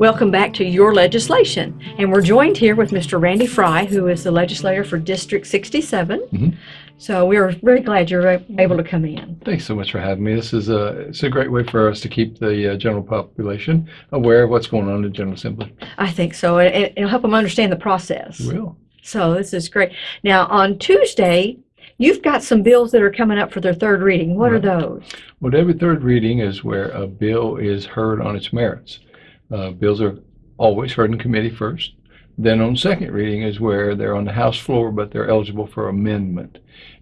Welcome back to Your Legislation. And we're joined here with Mr. Randy Frye, who is the legislator for District 67. Mhm. So we are very glad you're able to come in. Thanks so much for having me. This is a it's a great way for us to keep the uh, general population aware of what's going on in the General Assembly. I think so. it- It'll help them understand the process. We will. So this is great. Now, on Tuesday, you've got some bills that are coming up for their third reading. What are those? Well, every third reading is where a bill is heard on its merits. Uh, bills are always heard in committee first. Then on second reading is where they're on the House floor, but they're eligible for amendment.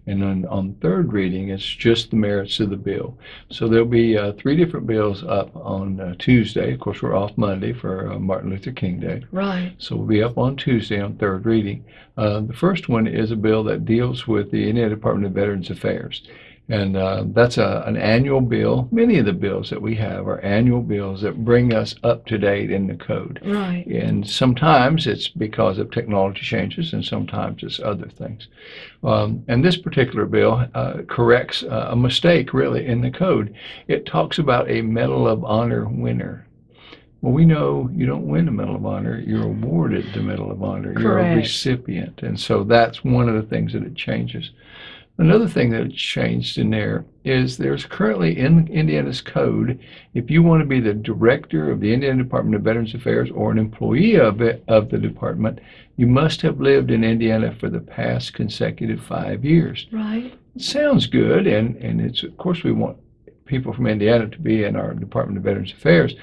And then on third reading, it's just the merits of the bill. So there'll be uh, three different bills up on uh, Tuesday. Of course, we're off Monday for uh, Martin Luther King Day. Right. So we'll be up on Tuesday on third reading. Uh, the first one is a bill that deals with the Indiana Department of Veterans Affairs. And uh, that's a, an annual bill. Many of the bills that we have are annual bills that bring us up to date in the code. Right. And sometimes it's because of technology changes, and sometimes it's other things. Um, and this particular bill uh, corrects uh, a mistake, really, in the code. It talks about a Medal of Honor winner. Well, we know you don't win a Medal of Honor, you're awarded the Medal of Honor. You're a recipient. And so that's one of the things that it changes. Another thing that changed in there is there's currently in Indiana's code, if you want to be the director of the Indiana Department of Veterans Affairs or an employee of it, of the department, you must have lived in Indiana for the past consecutive five years. Right. It sounds good, and, and it's of course we want people from Indiana to be in our Department of Veterans Affairs.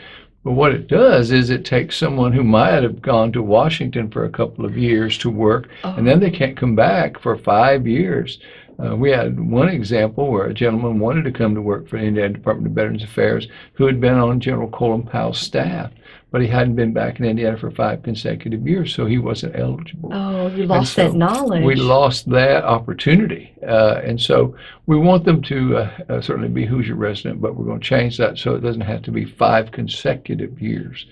But what it does is it takes someone who might have gone to Washington for a couple of years to work, and oh. then they can't come back for five years. Uh, we had one example where a gentleman wanted to come to work for the Indiana Department of Veterans Affairs who had been on General Colin Powell's staff, but he hadn't been back in Indiana for five consecutive years, so he wasn't eligible. Oh, you lost so that knowledge. We lost that opportunity. Uh, and so we want them to uh, uh, certainly be Hoosier resident, but we're going to change that so it doesn't have to be five consecutive years.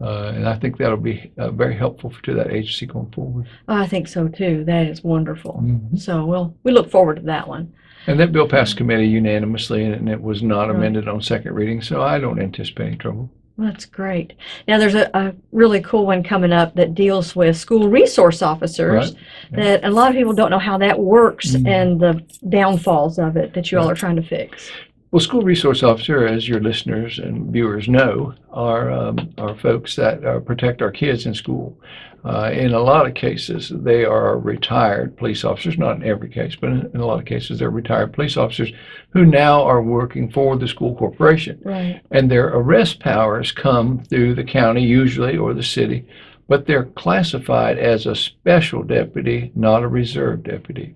Uh, and I think that'll be uh, very helpful to that agency going forward. I think so too. That is wonderful. Mhm. So, well, we look forward to that one. And that bill passed committee unanimously, and it was not Right. amended on second reading, so I don't anticipate any trouble. That's great. Now, there's a, a really cool one coming up that deals with school resource officers. Right. Yeah. That a lot of people don't know how that works Mhm. and the downfalls of it that you all are trying to fix. Well, school resource officer, as your listeners and viewers know, are um, are folks that uh, protect our kids in school. Uh, in a lot of cases, they are retired police officers. Not in every case, but in, in a lot of cases, they're retired police officers who now are working for the school corporation, Right. and their arrest powers come through the county usually or the city, but they're classified as a special deputy, not a reserve deputy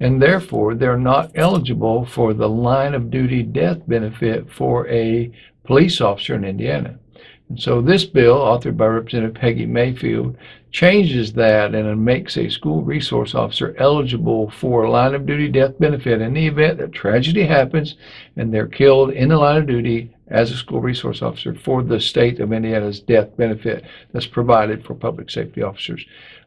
and therefore they're not eligible for the line of duty death benefit for a police officer in Indiana. And so this bill, authored by Representative Peggy Mayfield, changes that and it makes a school resource officer eligible for a line of duty death benefit in the event that tragedy happens and they're killed in the line of duty as a school resource officer for the state of Indiana's death benefit that's provided for public safety officers.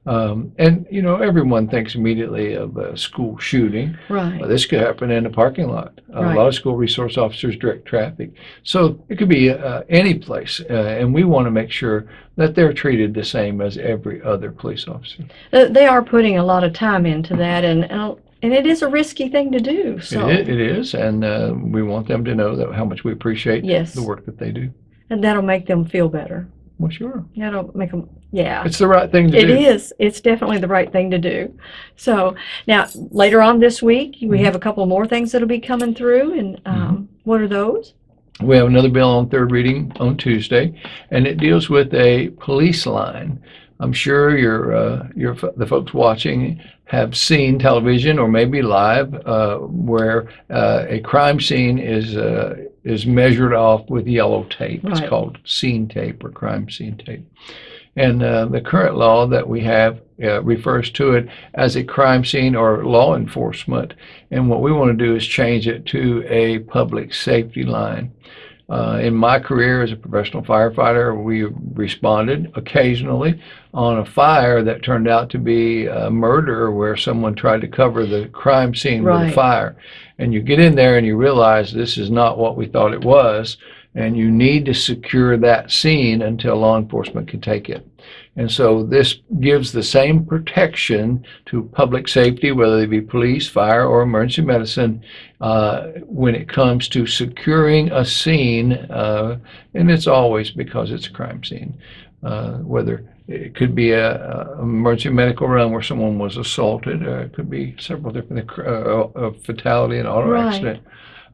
Um, and, you know, everyone thinks immediately of a school shooting. Right. Well, this could happen in a parking lot. A Right. lot of school resource officers direct traffic. So it could be uh, any place. Uh, and we want to make sure that they're treated the same as every other police officer. Uh, They are putting a lot of time into that, and and and it is a risky thing to do. So, It, it is. And uh, we want them to know that how much we appreciate Yes. the work that they do. and that'll make them feel better. Well, sure. That'll make them, yeah. It's the right thing to It do. It is. It's definitely the right thing to do. So now, later on this week, we Mhm. have a couple more things that'll be coming through. And um, what are those? We have another bill on third reading on Tuesday, and it deals with a police line. I'm sure your uh, your the folks watching have seen television or maybe live uh, where uh, a crime scene is uh, is measured off with yellow tape. It's called scene tape or crime scene tape. And uh, the current law that we have uh, refers to it as a crime scene or law enforcement. And what we want to do is change it to a public safety line. Uh, in my career as a professional firefighter, we responded occasionally on a fire that turned out to be a murder where someone tried to cover the crime scene with a fire. And you get in there and you realize this is not what we thought it was. and you need to secure that scene until law enforcement can take it. And so this gives the same protection to public safety, whether it be police, fire, or emergency medicine, uh, when it comes to securing a scene, uh, and it's always because it's a crime scene. Uh, whether it could be a, a emergency medical room where someone was assaulted, or it could be several different uh, a fatality, and auto Right. accident,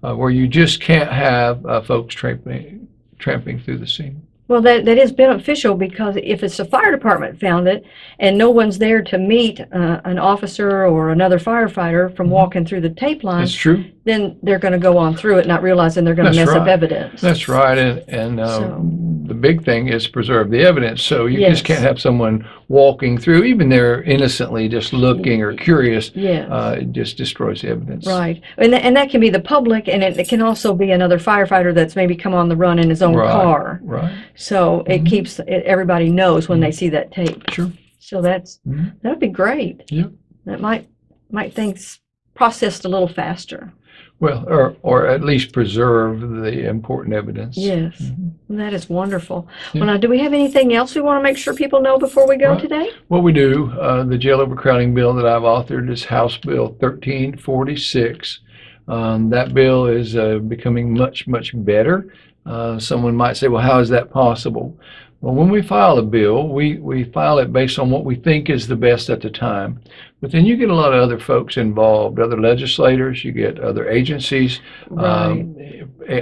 uh, where you just can't have uh, folks tramping tramping through the scene. Well, that, that is beneficial because if it's the fire department found it and no one's there to meet uh, an officer or another firefighter from Mhm. walking through the tape line, That's true. then they're going to go on through it, not realizing they're going to That's mess up evidence. That's right, and and uh, So- the big thing is preserve the evidence. So you Yes. just can't have someone walking through, even they're innocently just looking or curious. Yes. Uh, it just destroys the evidence. Right. And, tha- and that can be the public, and it, it can also be another firefighter that's maybe come on the run in his own Right. car. Right. So it Mhm. keeps, it, everybody knows when they see that tape. Sure. So that's, Mhm. that'd be great. Yeah. That might, might things processed a little faster. Well, or or at least preserve the important evidence. Yes. Mhm. That is wonderful. Yeah. Well, now, do we have anything else we want to make sure people know before we go Right. today? Well, we do, uh, the jail overcrowding bill that I've authored is House Bill 1346. Um, that bill is uh, becoming much, much better. Uh, someone might say, well, how is that possible? Well, when we file a bill, we, we file it based on what we think is the best at the time. But then you get a lot of other folks involved, other legislators, you get other agencies. Right. um,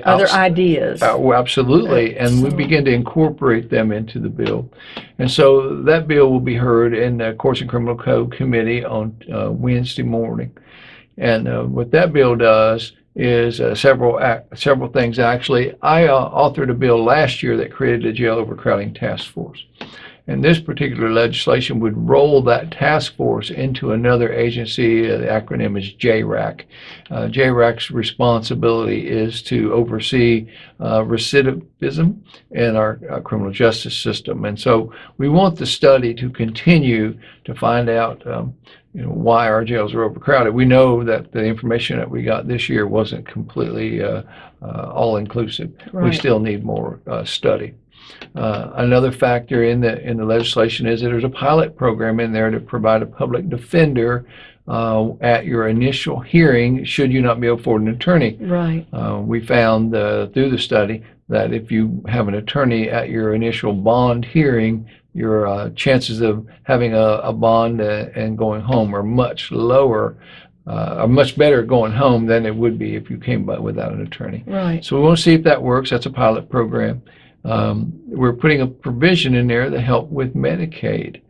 Other ideas. uh, well, absolutely, and we begin to incorporate them into the bill. And so that bill will be heard in the Courts and Criminal Code Committee on uh, Wednesday morning. And uh, what that bill does is uh, several several things. Actually, I uh, authored a bill last year that created a jail overcrowding task force. And this particular legislation would roll that task force into another agency. Uh, the acronym is JRAC. Uh, JRAC's responsibility is to oversee uh, recidivism in our, uh criminal justice system. And so we want the study to continue to find out um, you know, why our jails are overcrowded. We know that the information that we got this year wasn't completely uh, uh, all inclusive. We still need more uh, study. Uh, another factor in the in the legislation is that there's a pilot program in there to provide a public defender uh, at your initial hearing, should you not be able to afford an attorney. Right. Uh, we found uh, through the study that if you have an attorney at your initial bond hearing, your uh, chances of having a, a bond uh, and going home are much lower, uh, are much better going home than it would be if you came by without an attorney. Right. So we want to see if that works. That's a pilot program. Um, we're putting a provision in there to help with Medicaid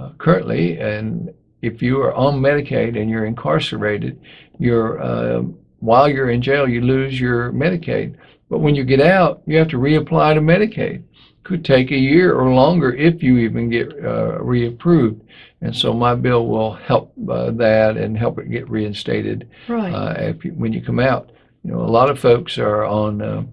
uh, currently, and if you are on Medicaid and you're incarcerated, you're uh, while you're in jail, you lose your Medicaid. But when you get out, you have to reapply to Medicaid. Could take a year or longer if you even get uh, reapproved. And so my bill will help uh, that and help it get reinstated Right. uh, if you, when you come out. You know, a lot of folks are on uh,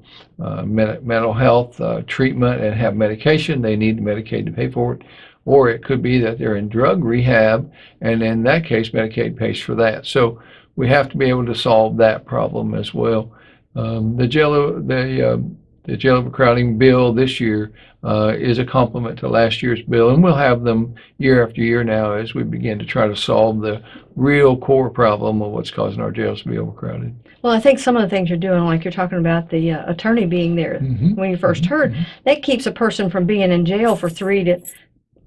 uh, men- mental health uh, treatment and have medication. They need Medicaid to pay for it. Or it could be that they're in drug rehab, and in that case, Medicaid pays for that. So we have to be able to solve that problem as well. Um, the jail, the um the jail overcrowding bill this year uh, is a complement to last year's bill, and we'll have them year after year now as we begin to try to solve the real core problem of what's causing our jails to be overcrowded. Well, I think some of the things you're doing, like you're talking about the uh, attorney being there Mhm. when you 1st heard, Mhm. that keeps a person from being in jail for three to,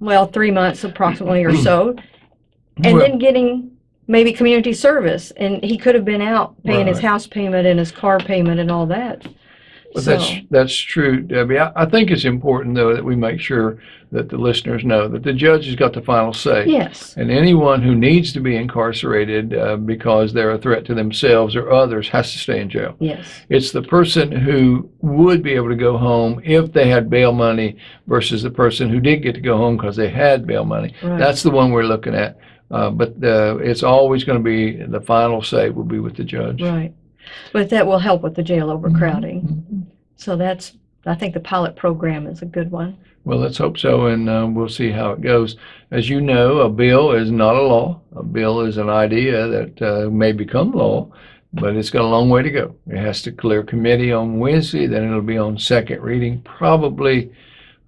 well, three months approximately or so, and Well- then getting maybe community service. And he could have been out paying his house payment and his car payment and all that. But So- that's that's true, Debbie. I, I think it's important though that we make sure that the listeners know that the judge has got the final say. Yes. And anyone who needs to be incarcerated uh, because they're a threat to themselves or others has to stay in jail. Yes. It's the person who would be able to go home if they had bail money versus the person who did get to go home because they had bail money. Right. That's the one we're looking at. Uh, but uh, it's always going to be the final say will be with the judge. Right. But that will help with the jail overcrowding. Mhm. So that's, I think the pilot program is a good one. Well, let's hope so, and uh, we'll see how it goes. As you know, a bill is not a law. A bill is an idea that uh, may become law, but it's got a long way to go. It has to clear committee on Wednesday, then it'll be on second reading probably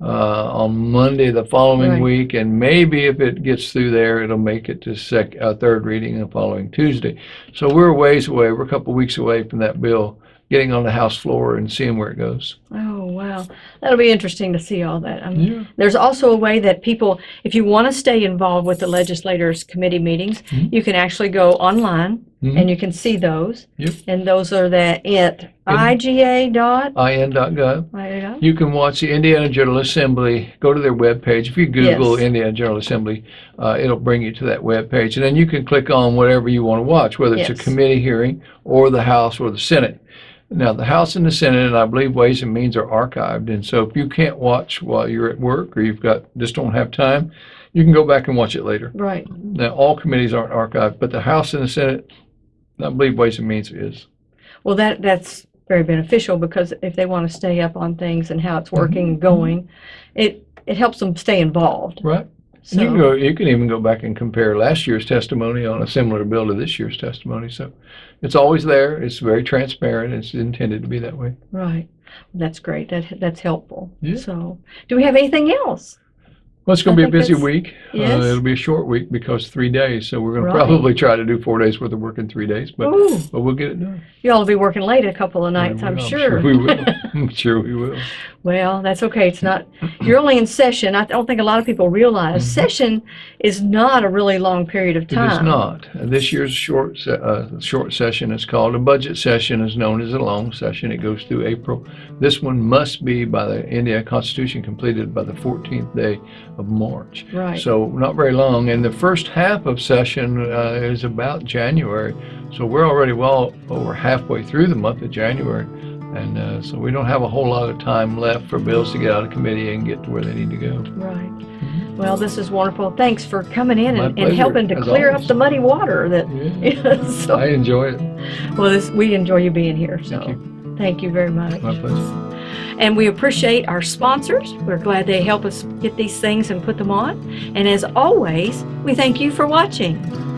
uh, on Monday the following Right. week, and maybe if it gets through there, it'll make it to sec, uh, third reading the following Tuesday. So we're a ways away. We're a couple weeks away from that bill getting on the House floor and seeing where it goes. Oh, wow. That'll be interesting to see all that. Um, Yeah. There's also a way that people, if you want to stay involved with the legislators' committee meetings, Mhm. you can actually go online Mhm. and you can see those. Yep. And those are that at IGA dot. IN.gov. I don't. You can watch the Indiana General Assembly. Go to their webpage. If you Google Yes. Indiana General Assembly, uh, it'll bring you to that webpage, and then you can click on whatever you want to watch, whether it's a committee hearing or the House or the Senate. Now, the House and the Senate, and I believe Ways and Means are archived, and so if you can't watch while you're at work or you've got just don't have time, you can go back and watch it later. Right. Now, all committees aren't archived, but the House and the Senate, I believe Ways and Means is. Well, that that's very beneficial because if they want to stay up on things and how it's working and mm-hmm. going, it it helps them stay involved. Right. So You can go, you can even go back and compare last year's testimony on a similar bill to this year's testimony. So it's always there. It's very transparent. It's intended to be that way. right. That's great. That that's helpful. Yeah. So, do we have anything else? Well, it's going to be a busy week. Yes. Uh, it'll be a short week because three days. So we're going Right. to probably try to do four days worth of work in three days, but, Ooh, but we'll get it done. you all will be working late a couple of nights, I'm will. sure. we will. I'm sure we will. Well, that's okay. It's not, you're only in session. I don't think a lot of people realize Mhm. session is not a really long period of time. is not. Uh, This year's short, uh, short session is called a budget session, is known as a long session. It goes through April. This one must be by the Indiana Constitution completed by the 14th day of March. Right. So not very long. And the first half of session uh, is about January. So we're already well over halfway through the month of January. And uh, so we don't have a whole lot of time left for bills to get out of committee and get to where they need to go. Right. Well, this is wonderful. Thanks for coming in and, and helping to clear up the muddy water that, Yeah. so, I enjoy it. well, this, we enjoy you being here. So, Thank you. thank you very much. My pleasure. And we appreciate our sponsors. We're glad they help us get these things and put them on. And as always, we thank you for watching.